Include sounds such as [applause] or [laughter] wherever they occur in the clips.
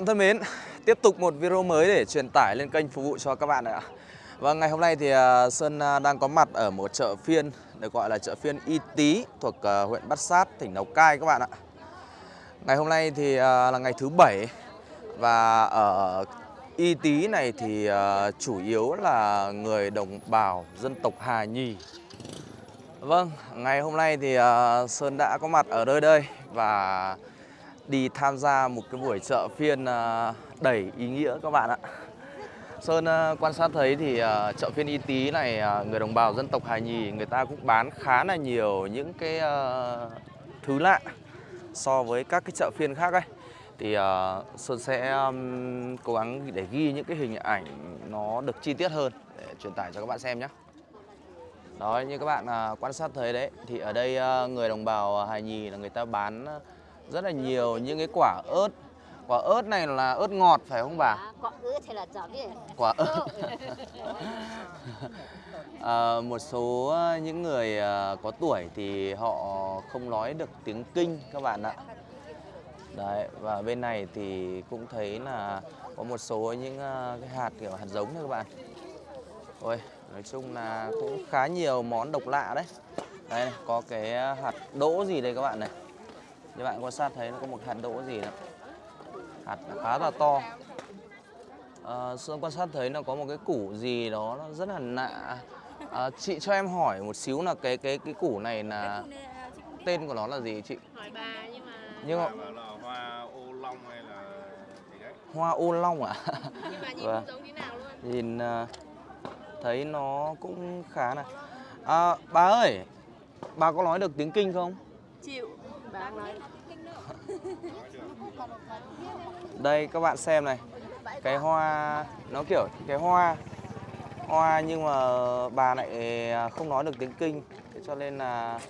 Bạn thân mến, tiếp tục một video mới để truyền tải lên kênh phục vụ cho các bạn ạ. Và ngày hôm nay thì à, Sơn à, đang có mặt ở một chợ phiên được gọi là chợ phiên Y Tý thuộc à, huyện Bát Sát, tỉnh Lào Cai các bạn ạ. Ngày hôm nay thì là ngày thứ bảy và ở Y Tý này thì chủ yếu là người đồng bào dân tộc Hà Nhì. Vâng, ngày hôm nay thì Sơn đã có mặt ở nơi đây và đi tham gia một cái buổi chợ phiên à, đầy ý nghĩa các bạn ạ. Sơn à, quan sát thấy thì à, chợ phiên Y Tý này người đồng bào dân tộc Hà Nhì người ta cũng bán khá là nhiều những cái thứ lạ so với các cái chợ phiên khác ấy. Thì Sơn sẽ um, cố gắng để ghi những cái hình ảnh nó được chi tiết hơn để truyền tải cho các bạn xem nhé. Đó như các bạn quan sát thấy đấy thì ở đây người đồng bào Hà Nhì là người ta bán rất là nhiều những cái quả ớt. Quả ớt này là ớt ngọt phải không bà? À, có ớt hay là biết Quả ớt. [laughs] À, một số à, những người à, có tuổi thì họ không nói được tiếng Kinh các bạn ạ. Đấy, và bên này thì cũng thấy là có một số những à, cái hạt kiểu hạt giống thôi các bạn. Ôi, nói chung là cũng khá nhiều món độc lạ đấy. Đây này, có cái hạt đỗ gì đây các bạn này. Như bạn quan sát thấy nó có một hạt đỗ gì nữa. Hạt khá là to. À, Sơn quan sát thấy nó có một cái củ gì đó nó rất là lạ. À, chị cho em hỏi một xíu là cái cái cái củ này là tên của nó là gì chị? hỏi bà nhưng mà Nhưng mà hoa ô long hay là gì đấy hoa ô long à? nhưng mà nhìn Vâng. không giống tí nào luôn Nhìn à, thấy nó cũng khá là à, Bà ơi, bà có nói được tiếng Kinh không? chịu [laughs] Đây các bạn xem này. Cái hoa, nó kiểu cái hoa Hoa nhưng mà bà lại không nói được tiếng Kinh. Thế cho nên là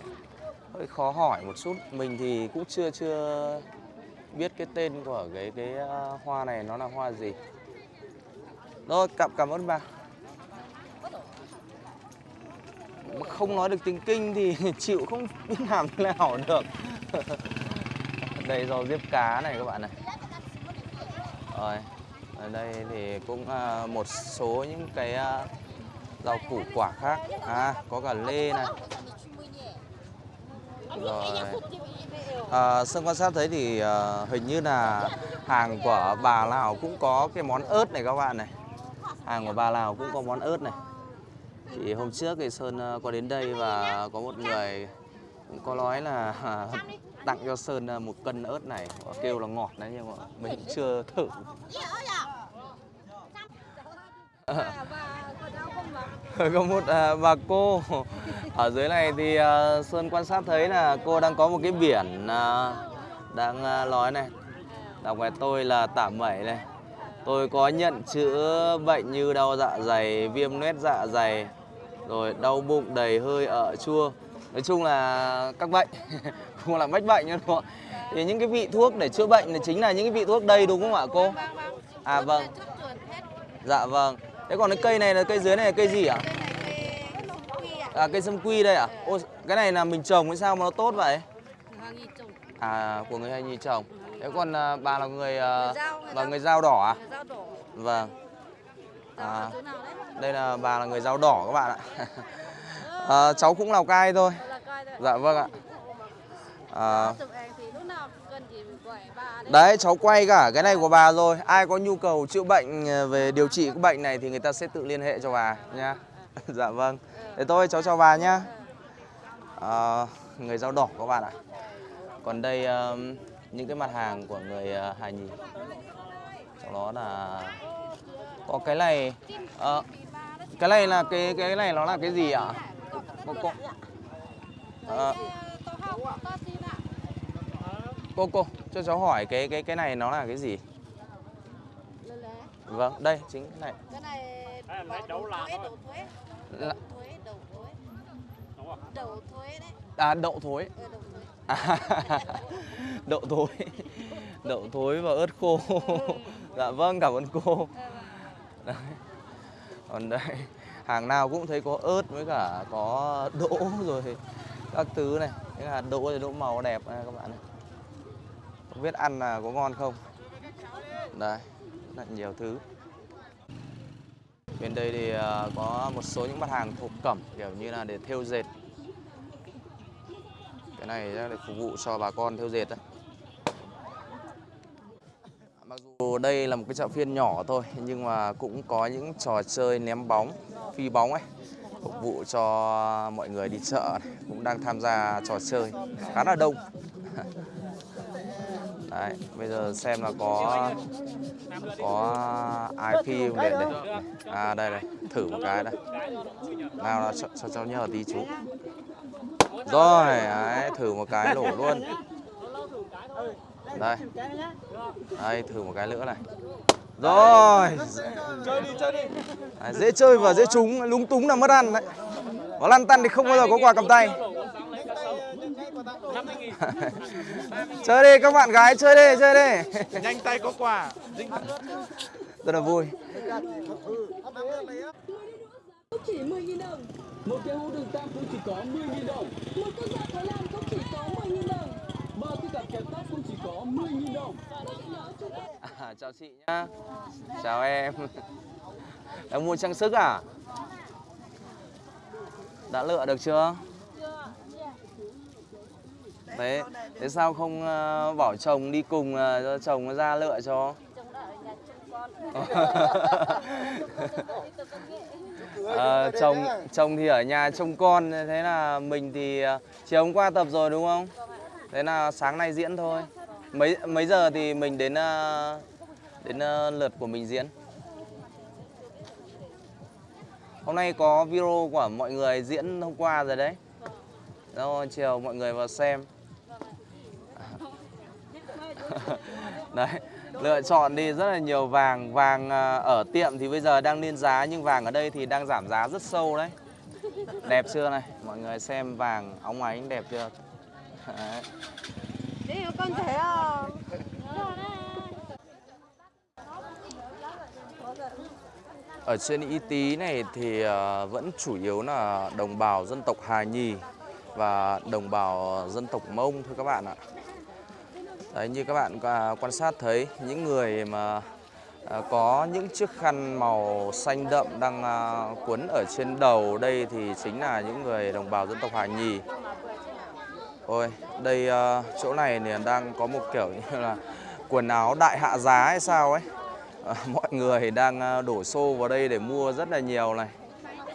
hơi khó hỏi một chút. Mình thì cũng chưa chưa biết cái tên của cái cái à, hoa này nó là hoa gì. Rồi, cảm, cảm ơn bà Không nói được tiếng Kinh thì [laughs] chịu không biết làm thế nào được [laughs] Đây rau diếp cá này các bạn này. Rồi, ở đây thì cũng ờ, một số những cái ờ, rau củ quả khác. À, có cả lê này. Rồi. Ờ, à, Sơn quan sát thấy thì hình như là hàng của bà Lào cũng có cái món ớt này các bạn này. Hàng của bà Lào cũng có món ớt này. Thì hôm trước thì Sơn à, có đến đây và có một người có nói là à, tặng cho Sơn à, một cân ớt này. Kêu là ngọt đấy nhưng mà mình chưa thử. Ờ, có một à, bà cô ở dưới này thì à, Sơn quan sát thấy là cô đang có một cái biển à, đang à, nói này. Đọc ngoài tôi là tả mẩy này. Tôi có nhận chữa bệnh như đau dạ dày viêm loét dạ dày rồi đau bụng đầy hơi ở chua nói chung là các bệnh [laughs] không là bách bệnh đúng không ạ? Thì những cái vị thuốc để chữa bệnh thì chính là những cái vị thuốc đây đúng không ạ cô? À vâng. thuốc chuột hết. Dạ vâng. Thế còn cái cây này là cây dưới này là cây gì ạ? Ạ. À cây sâm quy đây à ô cái này là mình trồng hay sao mà nó tốt vậy? À của người hay nhi trồng. Thế còn à, bà là người à, Người Dao, người bà Dao. đỏ à? Vâng. À. à. đây là bà là người dao đỏ các bạn ạ [laughs] à, cháu cũng lào cai thôi. Dạ vâng ạ. À, đấy. Cháu quay cả cái này của bà rồi. Ai có nhu cầu chữa bệnh à, về điều trị cái bệnh này thì người ta sẽ tự liên hệ cho bà nha [laughs] dạ vâng. Thế thôi cháu chào bà nhá. À, người dao đỏ các bạn ạ. Còn đây những cái mặt hàng của người uh, Hà Nhì. Trong đó là có cái này ờ, cái này là cái cái này nó là cái gì ạ? cô cô Ờ, cô cô cho cháu hỏi cái cái cái này nó là cái gì? Vâng đây chính cái này cái này thuế thuế. Là- đầu thuế đầu thuế. Đầu thuế đấy. À đậu thối. Thuế À, [laughs] đậu thối. Đậu thối và ớt khô. Dạ vâng cảm ơn cô. Đấy. còn đây hàng nào cũng thấy có ớt với cả có đỗ [laughs] rồi các thứ này cái hạt đỗ thì đỗ màu đẹp này các bạn này không biết ăn là có ngon không Đây, rất là nhiều thứ. Bên đây thì à, có một số những mặt hàng thổ cẩm kiểu như là để thêu dệt. Cái này để phục vụ cho bà con thêu dệt đấy. Mặc dù đây là một cái chợ phiên nhỏ thôi nhưng mà cũng có những trò chơi ném bóng, phi bóng ấy phục vụ cho mọi người đi chợ này, cũng đang tham gia trò chơi khá là đông. [laughs] Đấy, bây giờ xem là có có IP không để đây. À đây này, thử một cái đây. Nào là cho, cho cháu nhờ tí chú. Rồi, đấy, thử một cái nổ luôn. Đây. Đây, thử một cái nữa này. Rồi. Chơi đi, chơi đi. Đấy, dễ chơi và dễ trúng, lúng túng là mất ăn đấy. Có lăn tăn thì không bao giờ có quà cầm tay. [laughs] chơi đi các bạn gái chơi đi, chơi đi. Nhanh tay có quà. Rất là vui. chỉ 10.000 đồng. Một cái hũ đường tam cũng chỉ có 10.000 đồng. Một con dao Thái Lan cũng chỉ có 10.000 đồng. Kẹp chỉ có 10.000 đồng. À, chào chị nhá. Chào em. Em mua trang sức à? Đã lựa được chưa? Thế, thế sao không ờ, uh, bảo chồng đi cùng uh, cho chồng nó ra lựa cho? Trông chồng chồng thì ở nhà trông con thế là mình thì chiều hôm qua tập rồi đúng không? Thế là sáng nay diễn thôi. Mấy mấy giờ thì mình đến ờ, đến ờ, lượt của mình diễn? Hôm nay có video của mọi người diễn hôm qua rồi đấy. Rồi chiều mọi người vào xem. [laughs] Đấy, lựa chọn đi rất là nhiều vàng Vàng ờ, ở tiệm thì bây giờ đang lên giá Nhưng vàng ở đây thì đang giảm giá rất sâu đấy Đẹp chưa này Mọi người xem vàng óng ánh đẹp chưa. Đi con thấy không? Ở trên Y Tý này thì ờ, vẫn chủ yếu là đồng bào dân tộc Hà Nhì Và đồng bào dân tộc Mông thôi các bạn ạ Đấy, như các bạn quan sát thấy, những người mà ờ, có những chiếc khăn màu xanh đậm đang ờ, cuốn quấn ở trên đầu đây thì chính là những người đồng bào dân tộc Hà Nhì. Ôi, đây uh, chỗ này thì đang có một kiểu như [laughs] là quần áo đại hạ giá hay sao ấy. À, [laughs] mọi người đang ờ, đổ xô vào đây để mua rất là nhiều này.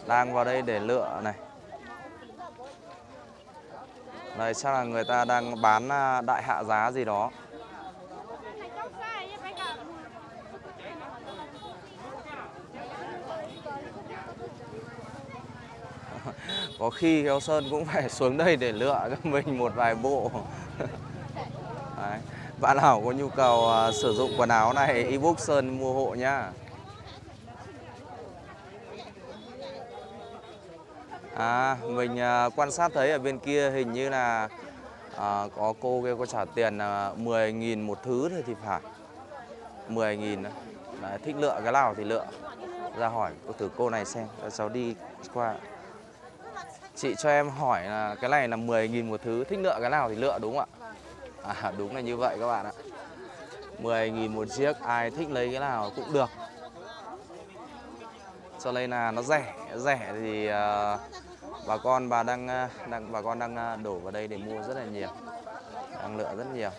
Đang vào đây để lựa này. Đây chắc là người ta đang bán đại hạ giá gì đó. Có khi Kéo Sơn cũng phải [laughs] xuống đây để lựa cho mình một vài bộ. [laughs] Đấy. Bạn nào có nhu cầu uh, sử dụng quần áo này, ebook Sơn mua hộ nhá. À, mình uh, quan sát thấy ở bên kia hình như là uh, có cô kia có trả tiền uh, 10.000 một thứ thôi thì phải 10.000 thích lựa cái nào thì lựa ra hỏi cô thử cô này xem cho cháu đi qua chị cho em hỏi là cái này là 10.000 một thứ thích lựa cái nào thì lựa đúng không ạ? À, đúng là như vậy các bạn ạ. 10.000 một chiếc ai thích lấy cái nào cũng được. Cho nên là nó rẻ rẻ thì uh, bà con bà đang à, đang bà con đang à, đổ vào đây để mua rất là nhiều đang lựa rất nhiều.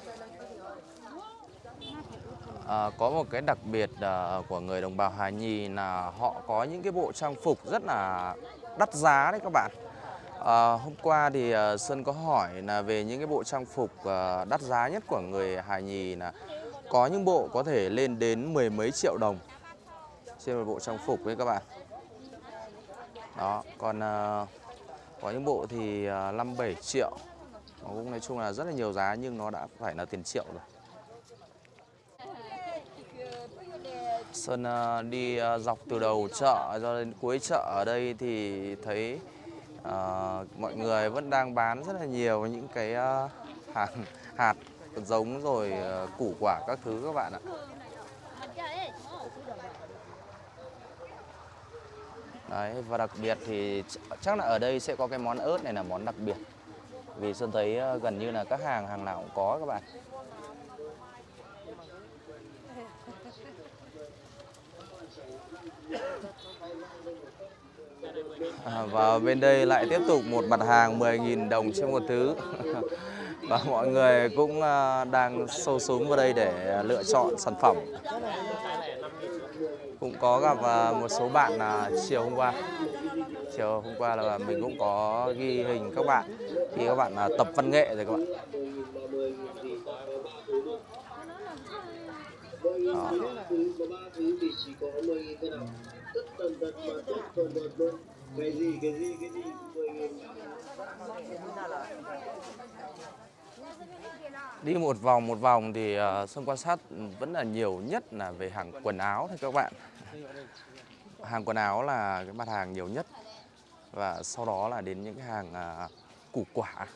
À, có một cái đặc biệt à, của người đồng bào Hà Nhì là họ có những cái bộ trang phục rất là đắt giá đấy các bạn. À, hôm qua thì uh, Sơn có hỏi là về những cái bộ trang phục uh, đắt giá nhất của người hài Nhì là có những bộ có thể lên đến mười mấy triệu đồng trên một bộ trang phục đấy các bạn. Đó, còn uh, có những bộ thì uh, 5 7 triệu. Nó cũng nói chung là rất là nhiều giá nhưng nó đã phải là tiền triệu rồi. Sơn uh, đi uh, dọc từ đầu chợ cho đến cuối chợ ở đây thì thấy Ờ, mọi người vẫn đang bán rất là nhiều những cái uh, hạt hạt giống rồi uh, củ quả các thứ các bạn ạ. Đấy, và đặc biệt thì chắc là ở đây sẽ có cái món ớt này là món đặc biệt. Vì Sơn thấy gần như là các hàng, hàng nào cũng có các bạn. [laughs] À, Và bên đây lại tiếp tục một mặt hàng 10.000 đồng trên một thứ. [laughs] Và mọi người cũng à, đang sâu xuống vào đây để lựa chọn sản phẩm. Cũng có gặp à, một số bạn là chiều hôm qua. Chiều hôm qua là mình cũng có ghi hình các bạn. Khi các bạn à, tập văn nghệ rồi các bạn. Đó cái gì cái gì cái gì mười nghìn Đi một vòng một vòng thì ờ, uh, Sơn quan sát vẫn là nhiều nhất là về hàng quần áo thôi các bạn. Hàng quần áo là cái mặt hàng nhiều nhất và sau đó là đến những cái hàng uh, củ quả.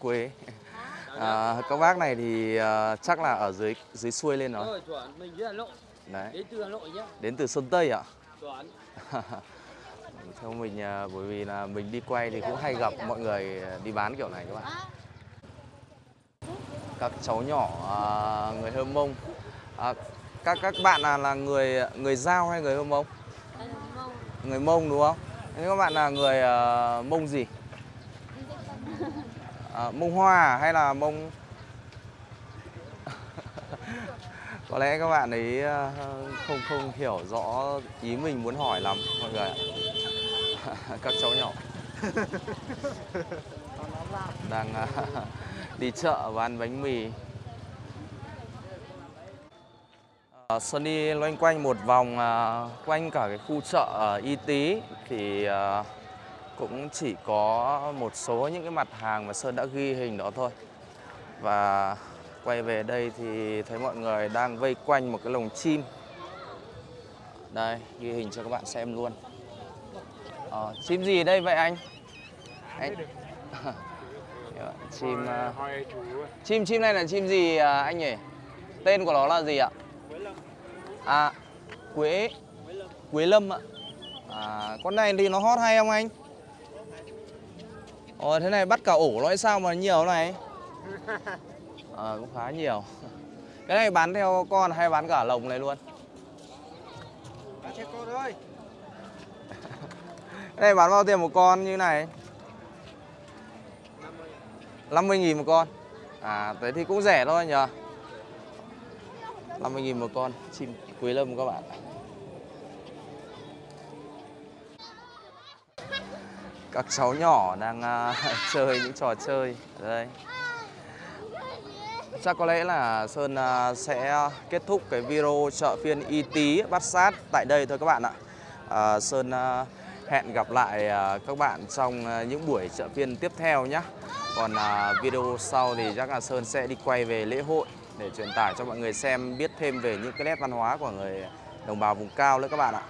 Quế à, các bác này thì à, chắc là ở dưới dưới xuôi lên rồi. Rồi chuẩn, mình đến Hà Nội, đấy. Đến từ Hà Nội nhá. đến từ sơn tây ạ. [laughs] Theo mình à, bởi vì là mình đi quay thì cũng hay gặp mọi người đi bán kiểu này các bạn. Các cháu nhỏ à, người hơm mông. À, các các bạn là là người người giao hay người hơm mông. Người mông đúng không? Thế các bạn là người à, mông gì à, mông hoa à? hay là mông [laughs] có lẽ các bạn ấy à, không không hiểu rõ ý mình muốn hỏi lắm mọi người ạ. [laughs] Các cháu nhỏ. [laughs] Đang đi chợ và ăn bánh mì. Xuân đi loanh quanh một vòng quanh cả cái khu chợ Y Tý thì cũng chỉ có một số những cái mặt hàng mà Sơn đã ghi hình đó thôi. Và quay về đây thì thấy mọi người đang vây quanh một cái lồng chim. Đây, ghi hình cho các bạn xem luôn. Ờ, chim gì đây vậy anh? Anh [laughs] chim Hỏi chú chim chim này là chim gì à, anh nhỉ? Tên của nó là gì ạ? À, quế quế lâm ạ. À, con này thì nó hót hay không anh? Ồ, thế này bắt cả ổ nó hay sao mà nhiều này? À, [laughs] cũng khá nhiều. Cái này bán theo con hay bán cả lồng này luôn? Bán cho con ơi. [laughs] Cái này bán bao tiền một con như này? 50 nghìn một con À thế thì cũng rẻ thôi nhờ 50 nghìn một con chim quế lâm các bạn Các cháu nhỏ đang uh, [laughs] chơi những trò chơi. Ở đây. Chắc có lẽ là Sơn uh, sẽ kết thúc cái video chợ phiên Y Tý Bát Sát tại đây thôi các bạn ạ. Uh, Sơn uh, hẹn gặp lại uh, các bạn trong uh, những buổi chợ phiên tiếp theo nhé Còn uh, video sau thì chắc là Sơn sẽ đi quay về lễ hội để truyền tải cho mọi người xem biết thêm về những cái nét văn hóa của người đồng bào vùng cao nữa các bạn ạ.